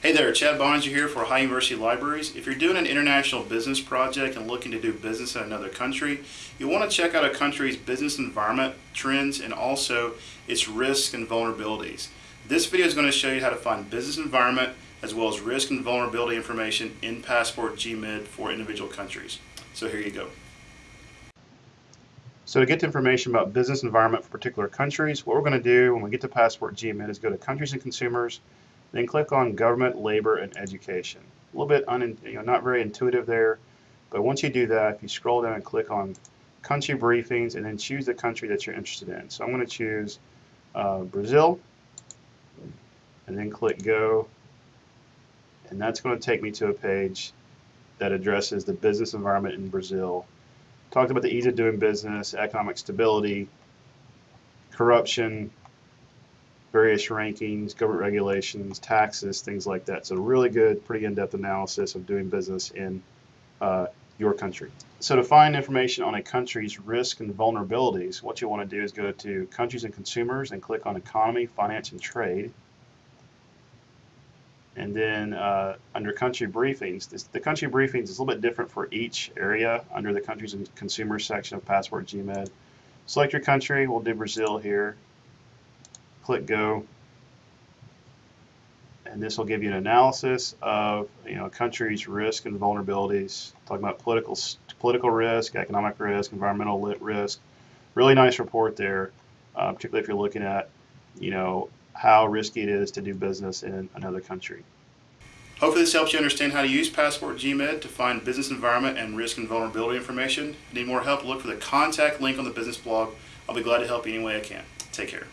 Hey there, Chad Boeninger here for Ohio University Libraries. If you're doing an international business project and looking to do business in another country, you'll want to check out a country's business environment trends and also its risks and vulnerabilities. This video is going to show you how to find business environment as well as risk and vulnerability information in Passport GMID for individual countries. So here you go. So to get information about business environment for particular countries, what we're going to do when we get to Passport GMID is go to Countries and Consumers, then click on Government, Labor, and Education. A little bit un, you know, not very intuitive there, but once you do that, if you scroll down and click on Country Briefings, and then choose the country that you're interested in. So I'm going to choose uh, Brazil, and then click Go, and that's going to take me to a page that addresses the business environment in Brazil. Talked about the ease of doing business, economic stability, corruption, various rankings, government regulations, taxes, things like that. So really good, pretty in-depth analysis of doing business in uh, your country. So to find information on a country's risk and vulnerabilities, what you want to do is go to Countries and Consumers and click on Economy, Finance, and Trade. And then uh, under Country Briefings, this, the Country Briefings is a little bit different for each area under the Countries and Consumers section of Passport GMID. Select your country, we'll do Brazil here click go. And this will give you an analysis of you know a country's risk and vulnerabilities, talking about political political risk, economic risk, environmental risk. Really nice report there, uh, particularly if you're looking at you know how risky it is to do business in another country. Hopefully this helps you understand how to use Passport GMID to find business environment and risk and vulnerability information. Need more help, look for the contact link on the business blog. I'll be glad to help you any way I can. Take care.